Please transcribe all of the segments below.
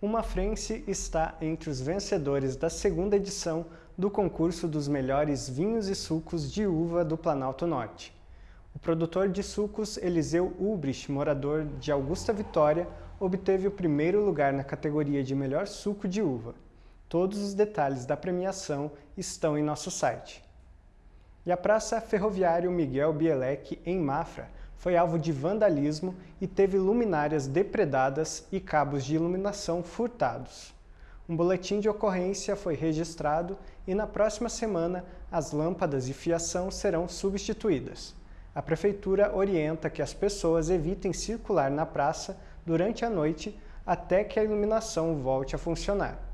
Uma Frense está entre os vencedores da segunda edição do concurso dos melhores vinhos e sucos de uva do Planalto Norte. O produtor de sucos Eliseu Ulbrich, morador de Augusta Vitória, obteve o primeiro lugar na categoria de melhor suco de uva. Todos os detalhes da premiação estão em nosso site. E a Praça Ferroviário Miguel Bielek, em Mafra, foi alvo de vandalismo e teve luminárias depredadas e cabos de iluminação furtados. Um boletim de ocorrência foi registrado e na próxima semana as lâmpadas e fiação serão substituídas. A Prefeitura orienta que as pessoas evitem circular na praça durante a noite até que a iluminação volte a funcionar.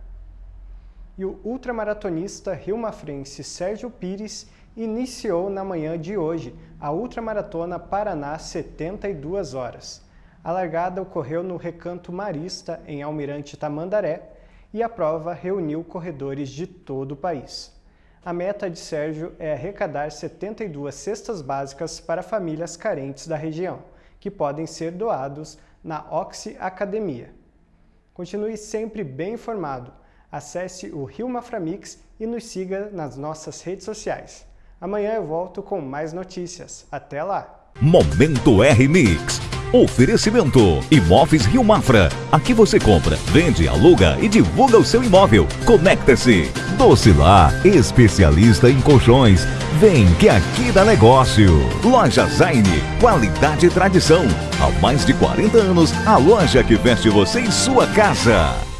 E o ultramaratonista rio-mafrense Sérgio Pires iniciou na manhã de hoje a Ultramaratona Paraná 72 horas. A largada ocorreu no Recanto Marista, em Almirante Tamandaré, e a prova reuniu corredores de todo o país. A meta de Sérgio é arrecadar 72 cestas básicas para famílias carentes da região, que podem ser doados na Oxi Academia. Continue sempre bem informado. Acesse o Rio Maframix e nos siga nas nossas redes sociais. Amanhã eu volto com mais notícias. Até lá! Momento R-Mix. Oferecimento Imóveis Rio Mafra. Aqui você compra, vende, aluga e divulga o seu imóvel. Conecta-se. Docilar, especialista em colchões. Vem que aqui dá negócio. Loja Zaine, qualidade e tradição. Há mais de 40 anos, a loja que veste você em sua casa.